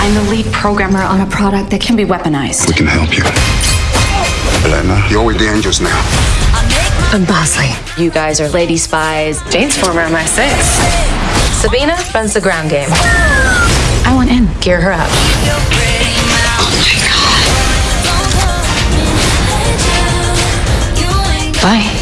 I'm the lead programmer on a product that can be weaponized. We can help you. Elena, you're with the angels now. I'm Bosley. You guys are lady spies. Jane's former MI6. Sabina runs the ground game. I want in. Gear her up. Bye.